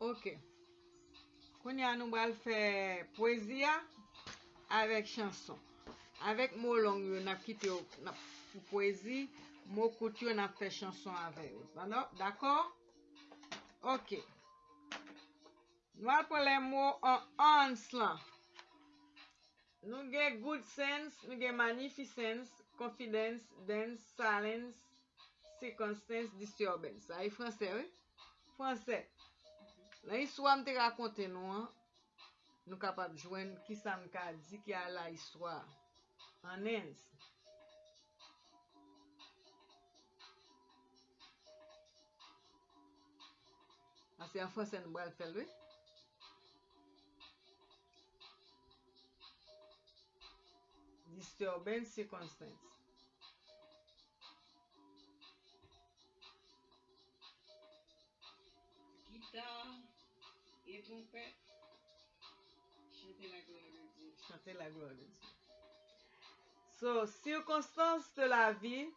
Ok. Koun ya nou bal fè poezi avèk chanson. Avèk mò long yo nap kite yo nap pou poezi, mò kout yo nap fè chanson avèk yo. Bano? D'akor? Ok. Nou al pou lè mò an ans lan. Nou gen good sense, nou gen magnificence, confidence, dance, silence, circumstance, disturbance. Ay, e franse, oui? Franse. Lan iswa mte rakonte nou an, nou kapap jwen ki sa mka di ki a la iswa. Anens. Ase an fwa nou mwa fel we. Disturbance circumstance. Et la gloire de Dieu. Chantez la gloire de Dieu. So, circonstances de la vie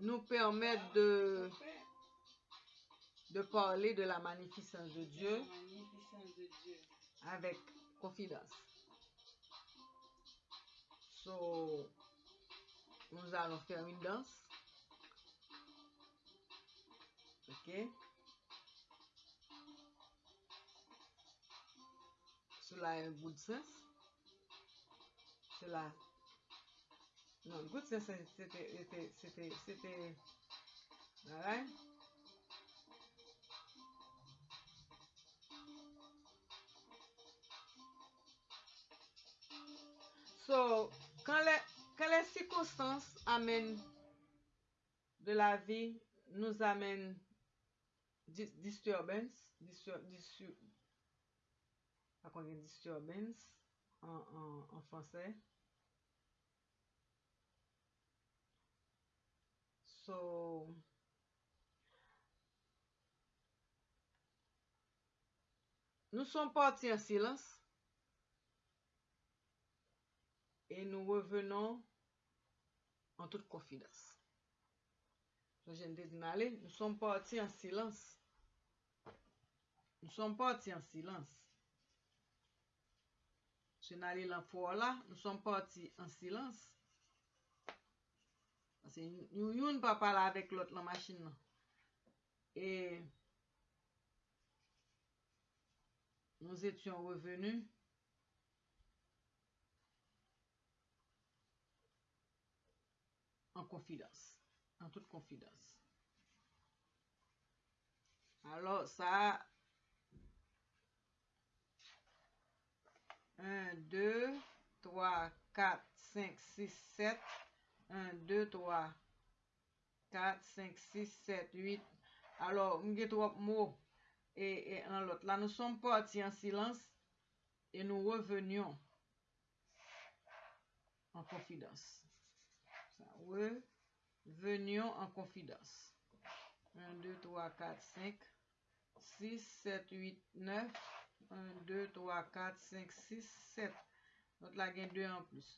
nous permettent de, de parler de la magnificence de Dieu La magnificence de Dieu. avec confidence. So, nous allons faire une danse. Ok? Cela a un good sense. Cela. Non, good sense, c'était. C'était. C'était. C'était. Alright? So, quand les, quand les circonstances amènent de la vie, nous amènent dis- disturbance, pas qu'on ait disturbance en, en, en français. Nous sommes partis en silence et nous revenons en toute confiance. Je viens de. Nous sommes partis en silence. Nous sommes partis en silence. Se nan li lan for la, nou son pati an silans. Ase yon yon pa pala avek lot lan masin nan. E, nou etyon revenu. An konfidans. An tout konfidans. Alors, sa... 1, 2, 3, 4, 5, 6, 7. 1, 2, 3, 4, 5, 6, 7, 8. Alors, trop mots et, et en. Là, nous sommes partis en silence et nous revenions en confidence. Revenions en confidence. 1, 2, 3, 4, 5, 6, 7, 8, 9. 1, 2, 3, 4, 5, 6, 7. Not la gen 2 an plus.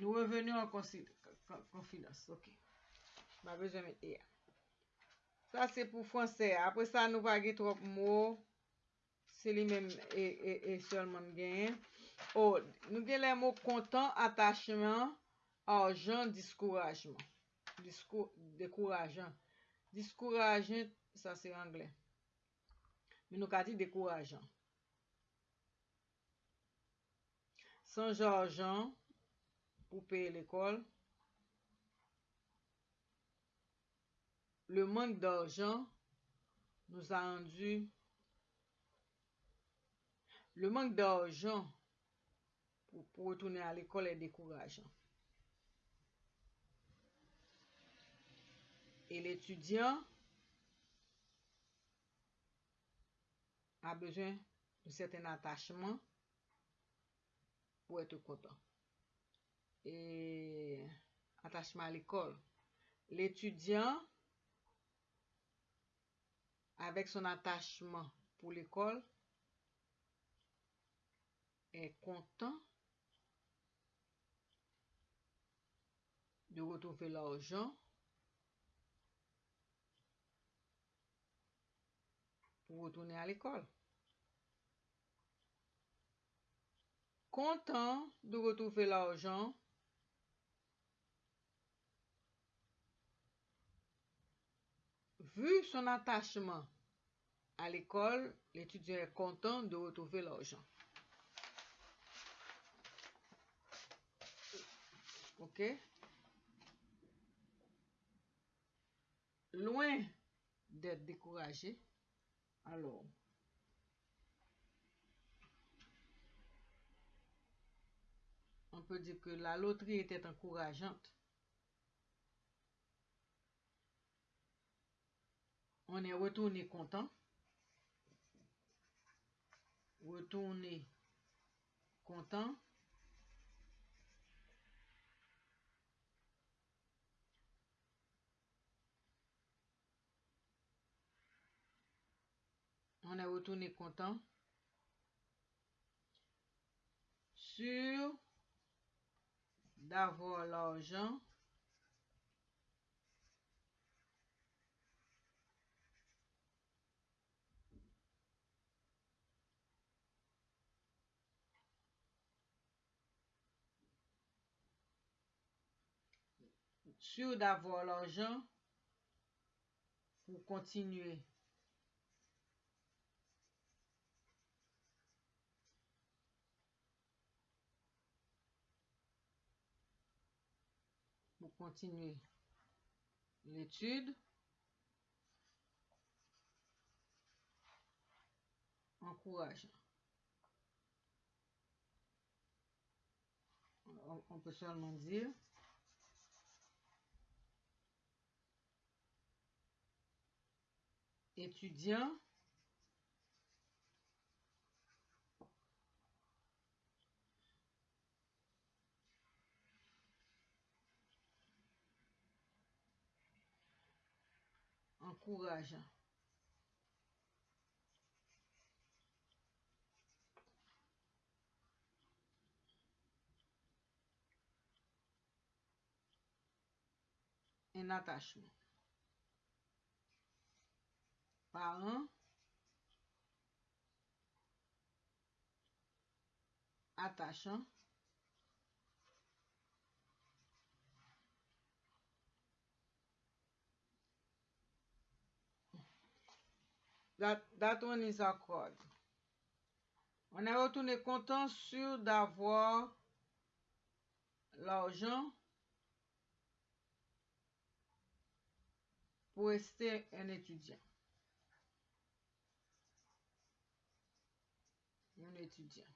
Nou revenu an konfidans. Ok. Ma bezwen met e ya. Sa se pou franse. Apre sa nou va ge trop mou. Se li men e, e, e solman gen. Oh, nou gen le mou kontan, atachman, arjan, diskourajman. Disko, dekourajan. Diskourajan, sa se anglen. men nou ka di dekourajan. San jorjan pou peye l'ekol, le mank d'arjan nou sa rendu le mank d'arjan pou pou retounen a l'ekol e dekourajan. E l'étudiant a besoin de certain attachement pour être content. Et attachement à l'école. L'étudiant, avec son attachement pour l'école, est content de retrouver l'argent pour retourner à l'école. Content de retrouver l'argent. Vu son attachement à l'école, l'étudiant est content de retrouver l'argent. OK? Loin d'être découragé, alors, on peut dire que la loterie était encourageante. On est retourné content. Retourné content. On est retourné content. Sûr d'avoir l'argent sûr d'avoir l'argent pour continuer. Continuer l'étude. Encourageant. On, on peut seulement dire étudiant encourageant. Un attachement. Parent. Attachant. That, that one is accord. On est retourné content, sûr d'avoir l'argent pour rester un étudiant. Un étudiant.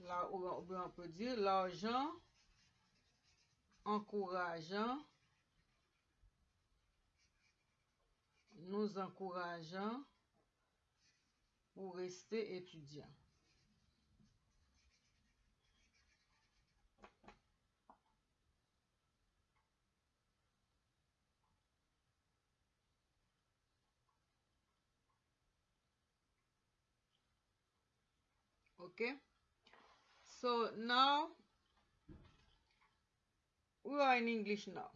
Là où on peut dire l'argent encourageant, nous encourageant pour rester étudiant. Okay? So now we are in English now.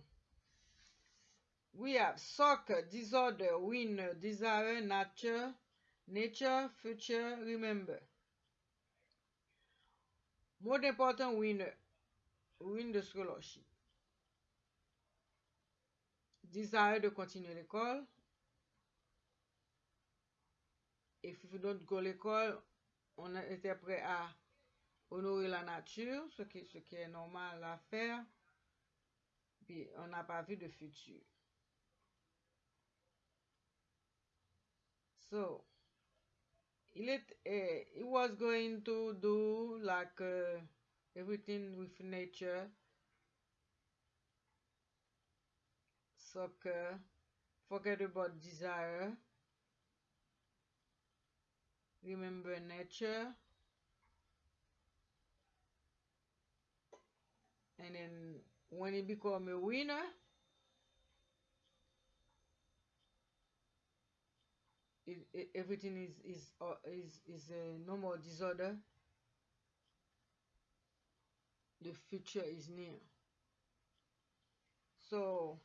We have soccer, disorder, winner, desire, nature, nature, future, remember. More important, winner, win the scholarship. Desire de continuer l'école. If you don't go l'école, on était prêt à honorer la nature, ce qui, ce qui est normal à faire. Puis on n'a pas vu de futur. So, il est, eh, he was going to do like uh, everything with nature, soccer, forget about desire, remember nature, and then when he become a winner, it, it, everything is is uh, is is a no more disorder. the future is near. So,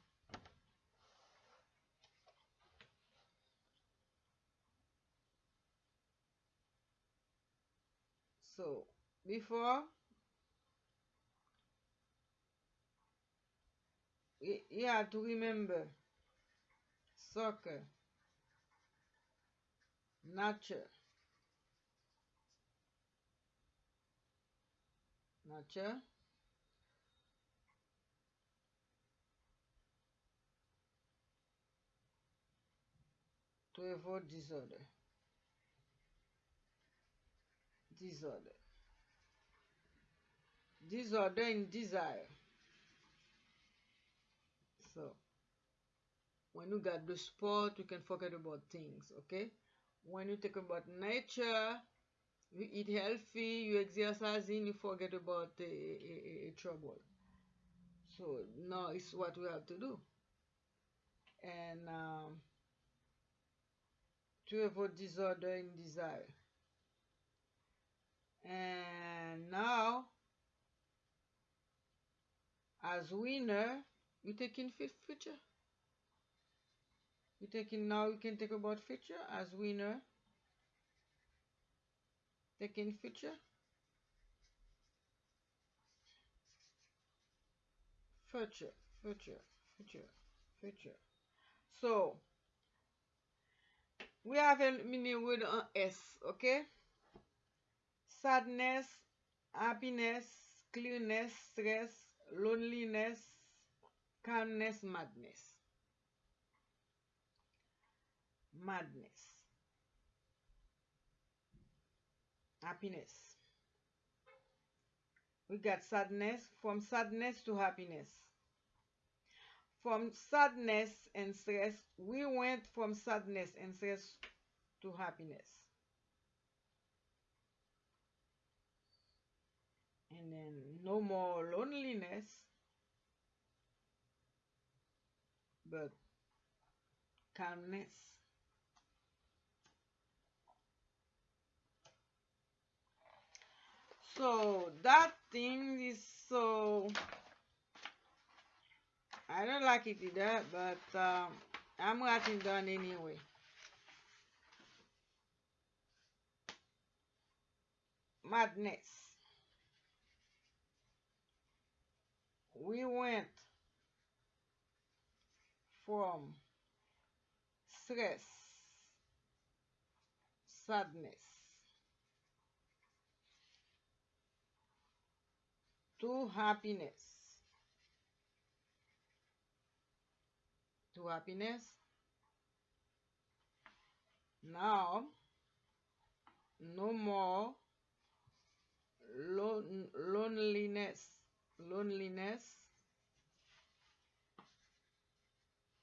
so before you have to remember soccer, nature, nature, to avoid disorder. Disorder. Disorder in desire. When you got the sport, you can forget about things, okay? When you think about nature, you eat healthy, you exercising, you forget about the a, a, a trouble. So now it's what we have to do. And um, to avoid disorder in desire. And now, as winner, you taking fifth future. We taking now. We can talk about future as winner. Taking future. Future, future, future, future. So we have a meaning word on S, okay? Sadness, happiness, clearness, stress, loneliness, calmness, madness. Madness. Happiness. We got sadness, from sadness to happiness. From sadness and stress, we went from sadness and stress to happiness. And then no more loneliness, but calmness. So that thing is so I don't like it either, but um, I'm writing down anyway. Madness. We went from stress, sadness, to happiness. To happiness. Now, no more lon- loneliness. Loneliness,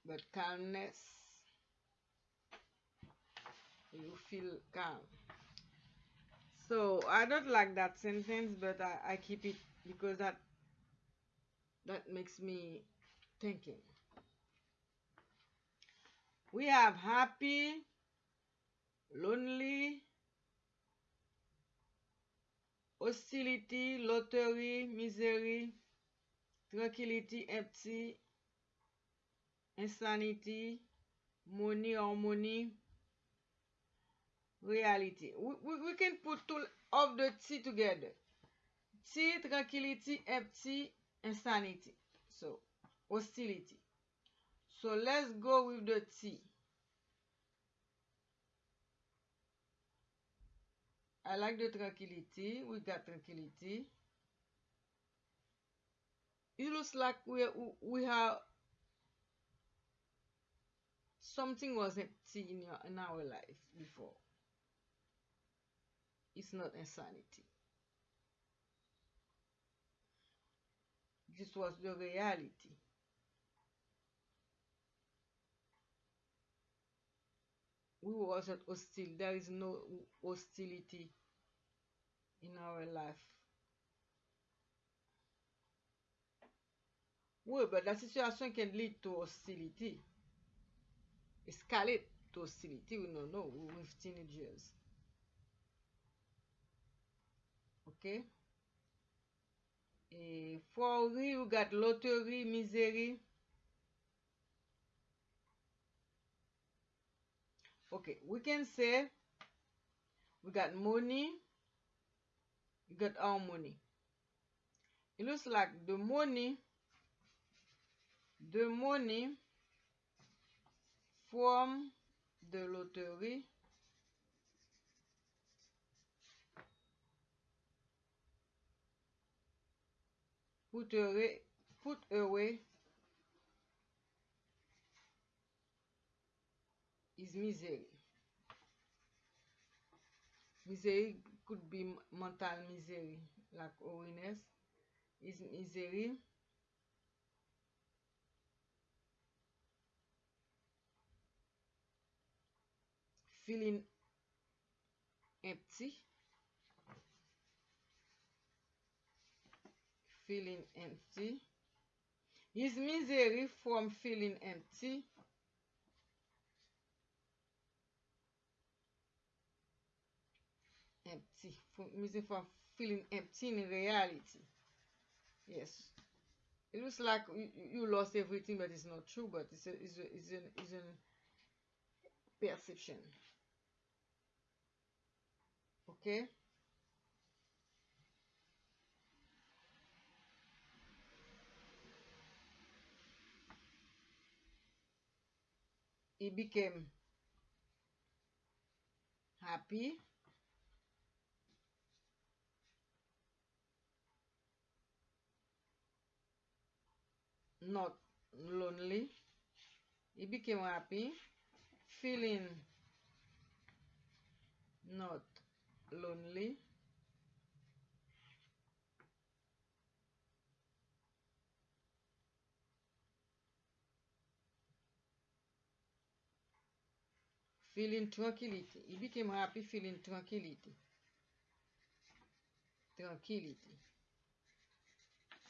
but calmness. You feel calm. So I don't like that sentence, but I, I keep it because that that makes me thinking. We have happy, lonely, hostility, lottery, misery, tranquility, empty, insanity, money, harmony, reality. We, we, we can put all of the T together. Ti, tranquility, empty, insanity. So, hostility. So, let's go with the T. I like the tranquility. We got tranquility. It looks like we, we have something was empty in, your, in our life before. It's not insanity. This was the reality. We wasn't hostile. There is no hostility in our life. Oui, but la situation can lead to hostility. Escalate to hostility. We don't know We're with teenagers. Okay? Eh, Fouri, we got lottery, misery. Okay, we can say we got money, we got our money. It looks like the money, the money from the lottery put away, put away is misery. Misery could be mental misery, like weariness. Is misery. Feeling empty. Feeling empty. Is misery from feeling empty. empty. From missing from feeling empty in reality. Yes. It looks like you, lost everything but it's not true but it's a it's a it's an it's perception. Okay he became happy. Not lonely. He became happy. Feeling not lonely. Feeling tranquility. He became happy, feeling tranquility. Tranquility.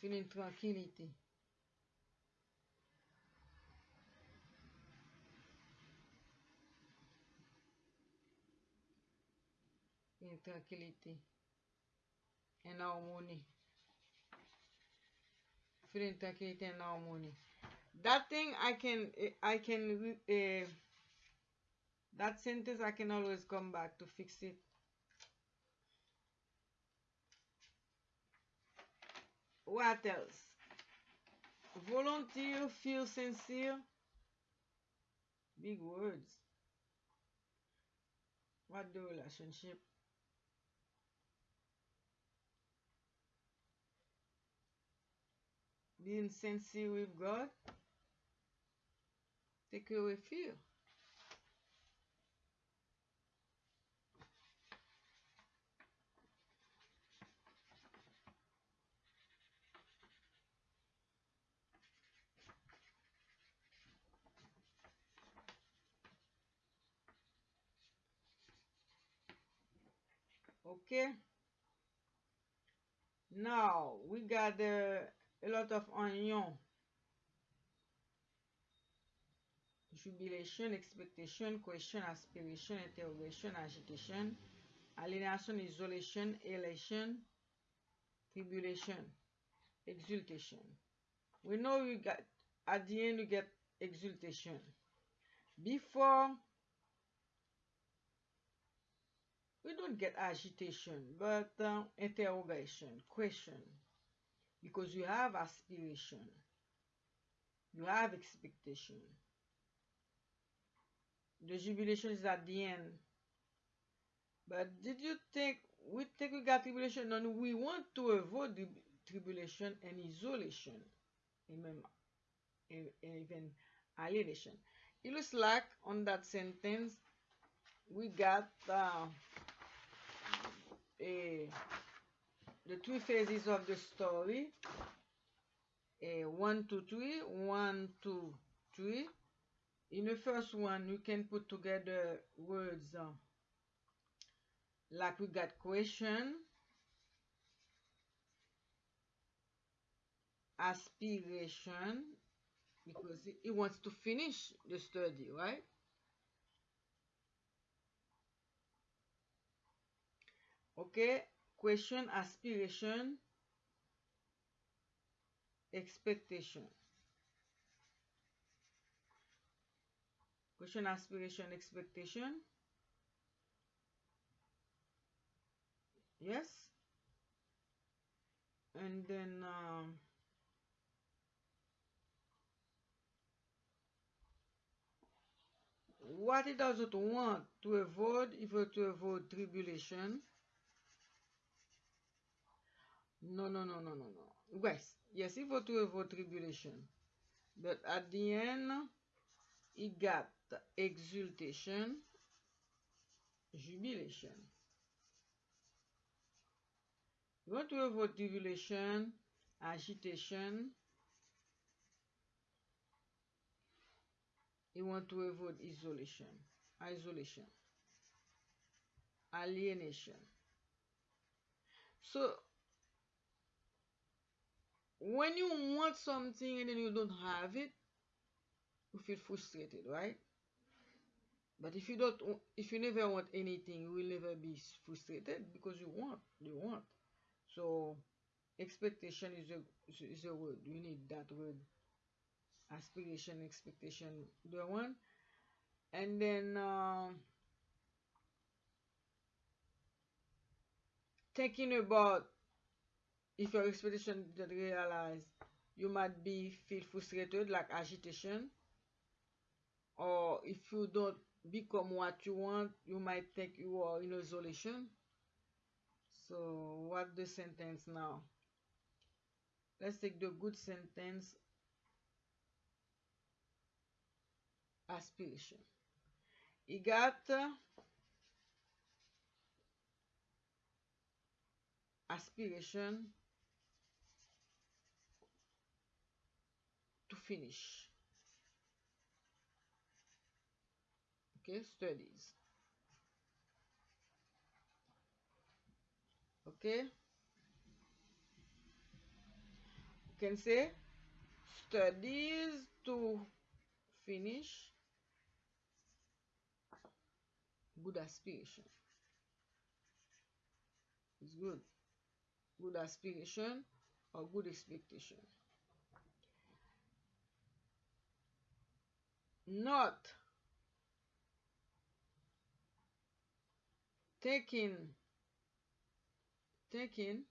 Feeling tranquility. in tranquility and harmony. Feeling tranquility and harmony. That thing I can I can uh, that sentence I can always come back to fix it. What else? Volunteer, feel sincere. Big words. What the relationship? being sincere with God, take away fear. okay now we got uh, a lot of onion. Jubilation expectation question aspiration interrogation agitation alienation isolation elation tribulation exultation. We know you got at the end you get exultation. Before we don't get agitation, but uh, interrogation, question, because you have aspiration, you have expectation. The jubilation is at the end. But did you think we think we got tribulation and we want to avoid the tribulation and isolation, even, alienation? It looks like on that sentence we got uh, a, the three phases of the story. A one two three one two three. In the first one you can put together words uh, like we got question aspiration because he wants to finish the study right okay question aspiration expectation. Question aspiration expectation. Yes. And then um, what it doesn't want to avoid if to avoid tribulation. No, no, no, no, no, no. Yes, yes, if you to avoid tribulation. But at the end, it got exultation, jubilation. You want to avoid tribulation, agitation. You want to avoid isolation, isolation, alienation. So, when you want something and then you don't have it, you feel frustrated, right? But if you don't, if you never want anything, you will never be frustrated because you want, you want. So, expectation is a is a word. You need that word. Aspiration, expectation, the one, and then um, thinking about if your expectation didn't realize, you might be feel frustrated, like agitation, or if you don't become what you want, you might think you are in isolation. So, what the sentence now? Let's take the good sentence aspiration. He got uh, aspiration finish. Okay, studies. Okay, you can say studies to finish good aspiration. It's good. Good aspiration or good expectation. Not taking taking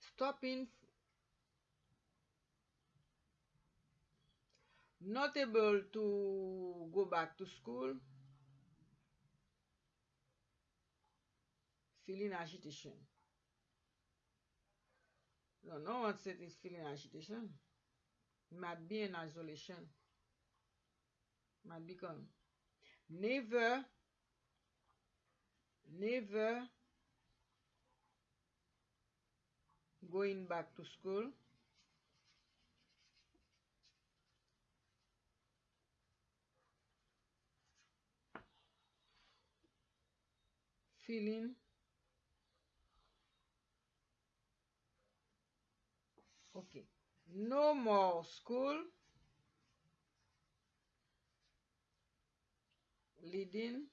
stopping not able to go back to school feeling agitation no no one said it's feeling agitation. Might be in isolation. Might become never never going back to school. Feeling okay no more school. Leading.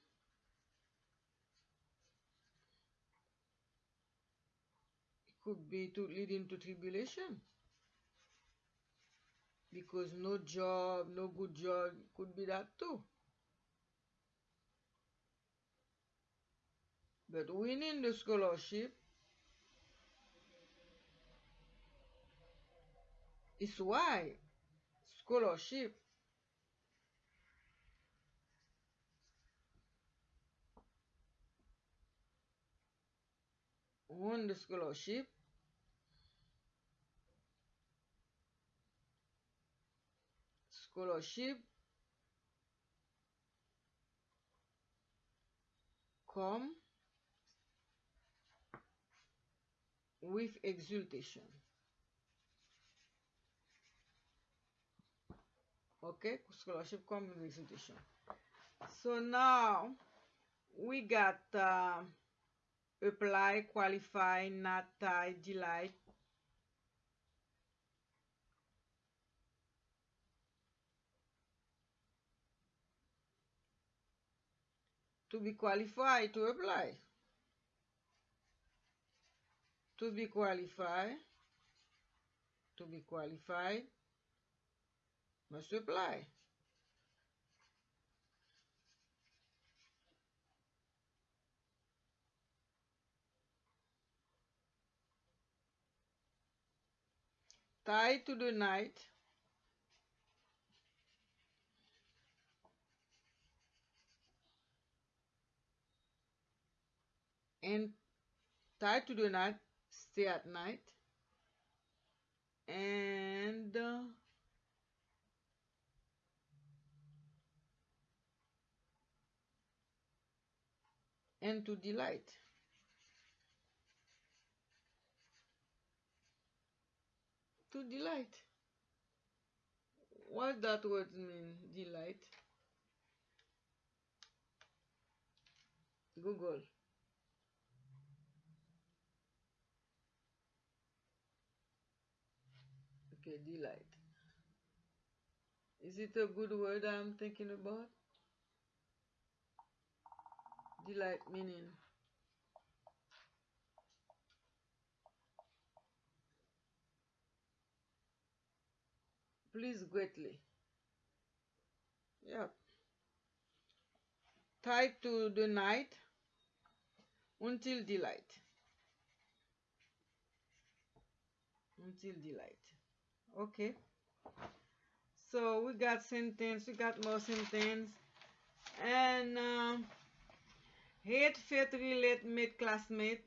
It could be to leading to tribulation. Because no job no good job could be that too. But winning the scholarship is why scholarship won the scholarship scholarship come with exultation okay scholarship with so now we got uh, apply qualify not tie delight to be qualified to apply. To be qualified, to be qualified, must apply. Tie to the night. And tie to the night, stay at night. And uh, and to delight. To delight. What that word mean, delight? Google. Okay, delight. Is it a good word I'm thinking about? Delight meaning please greatly. Yeah. Tied to the night until delight. Until delight. Okay. So we got sentence, we got more sentence. And um, hate, faith, relate, mate, classmate.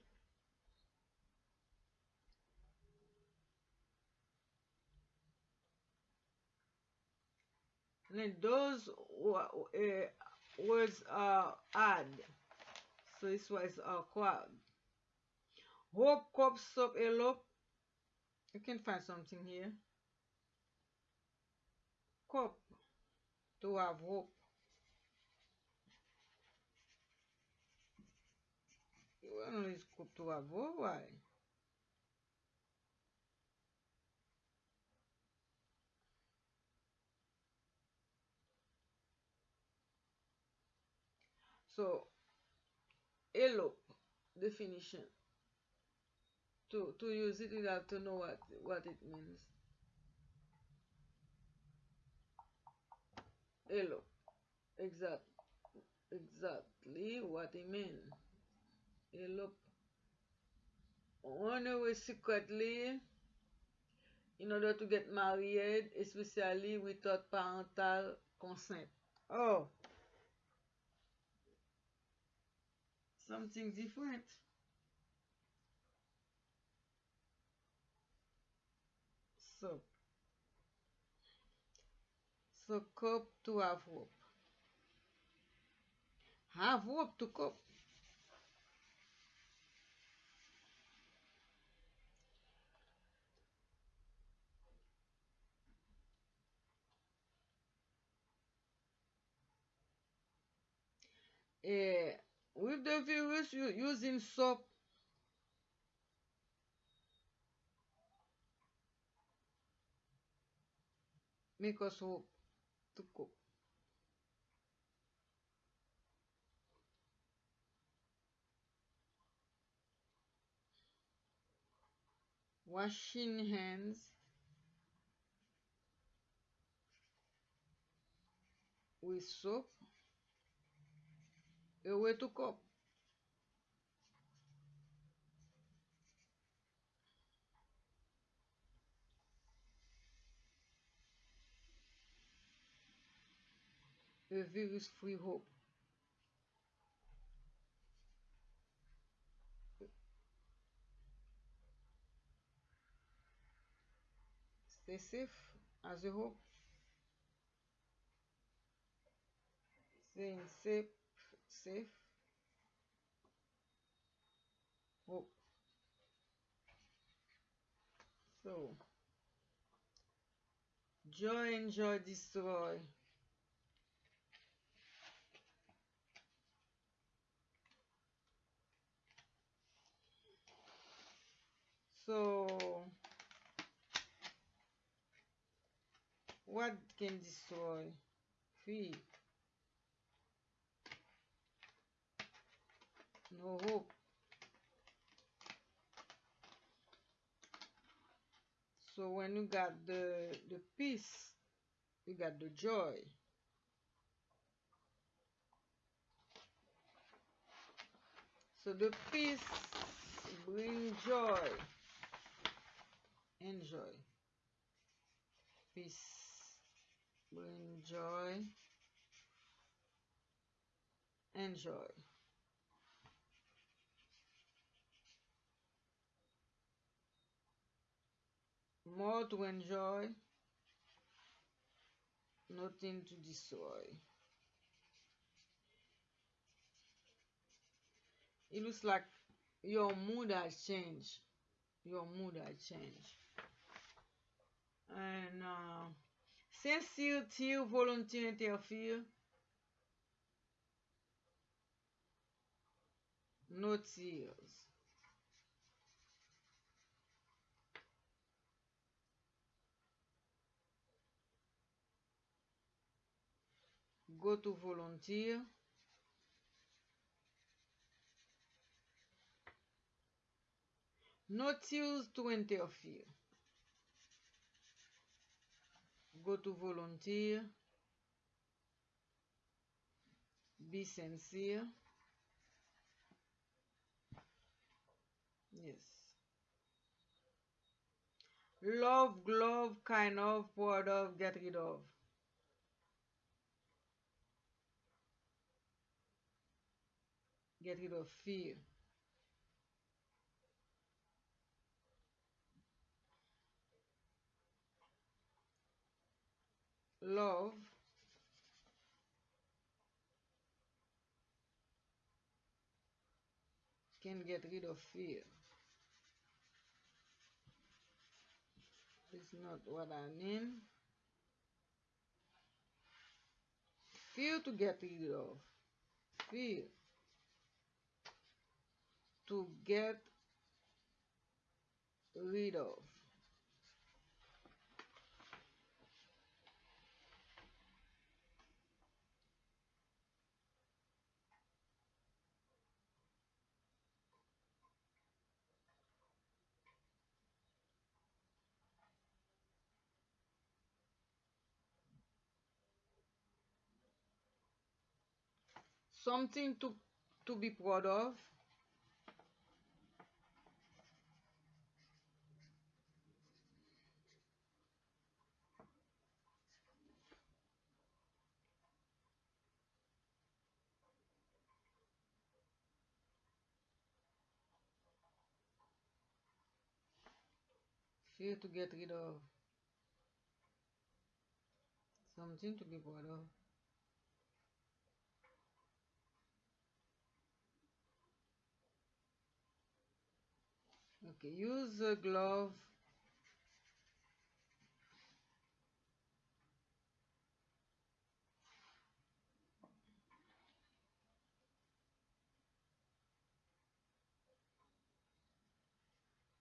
And then those uh, words are add. So this was quad. Hope, cop, stop, elope. You can find something here. Cop, to have hope. Well, it's cope to have hope. Why? So, hello definition. To to use it, you have to know what what it means. Hello. exact, exactly what it means. E lop, one way secretly, in order to get married, especially without parental consent. Oh! Something different. So, so cope to have hope. Have hope to cope. Eh, with the virus, you using soap. Make us hope to cope. Washing hands with soap. Eu et o copo. A virus-free hope. Stay safe as you hope. Stay safe. Safe. Hope. So, joy, enjoy, destroy. So, what can destroy? Fear. No hope. So when you got the the peace, you got the joy. So the peace bring joy. Enjoy. Peace bring joy. Enjoy. More to enjoy, nothing to destroy. It looks like your mood has changed. Your mood has changed. And uh, sincere tear, volunteer interfere. No tears. Go to volunteer. No tears to interfere. Go to volunteer. Be sincere. Yes. Love, glove, kind of, part of, get rid of. Get rid of fear. Love. Can get rid of fear. It's not what I mean. Fear to get rid of. Fear to get rid of. Something to to be proud of. Fear to get rid of. Something to be proud of. Oh. Okay, use a glove.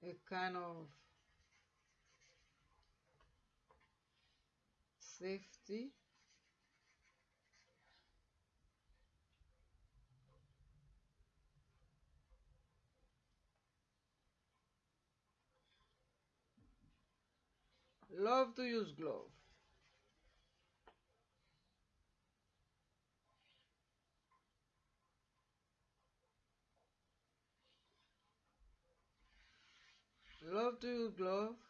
A kind of safety. Love to use glove. Love to use glove.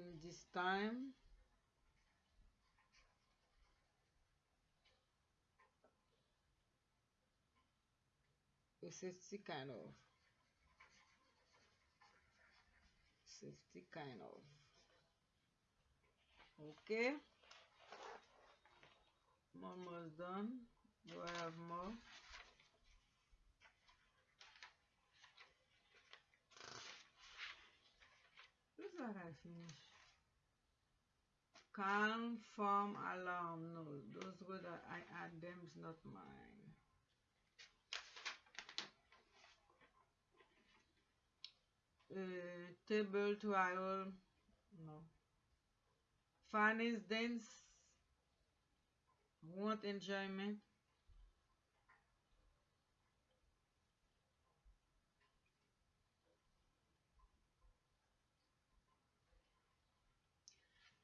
in this time. With safety kind of safety kind of. Okay. I'm almost done. Do I have more? Who's that I finished? Calm, firm, alarm. No, those words I add them is not mine. Uh, table trial. No. Fun is dance. Want enjoyment.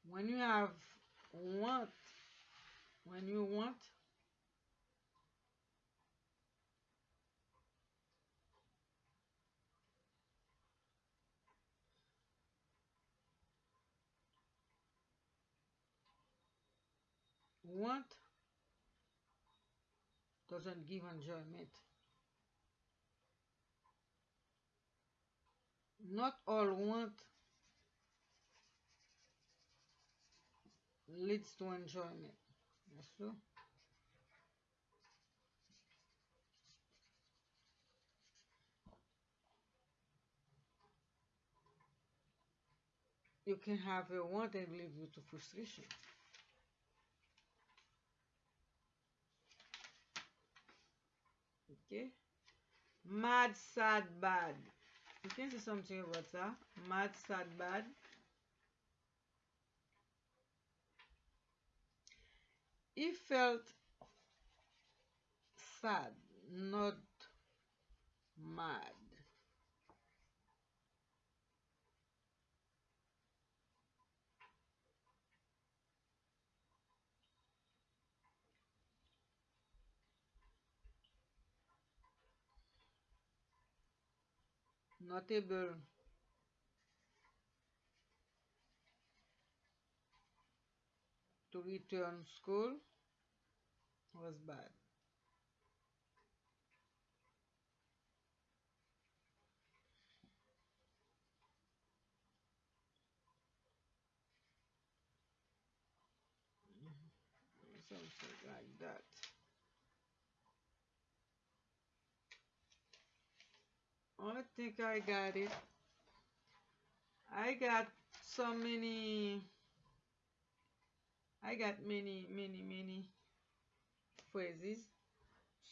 When you have want, when you want, want doesn't give enjoyment. Not all want leads to enjoyment. You can have a want and lead you to frustration. Okay. Mad, sad, bad. You can say something about that. Mad, sad, bad. He felt sad, not mad. Not able to return school was bad. Something like that. I think I got it. I got so many. I got many, many, many phrases.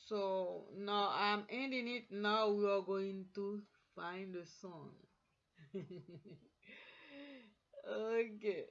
So now I'm ending it. Now we are going to find the song. okay.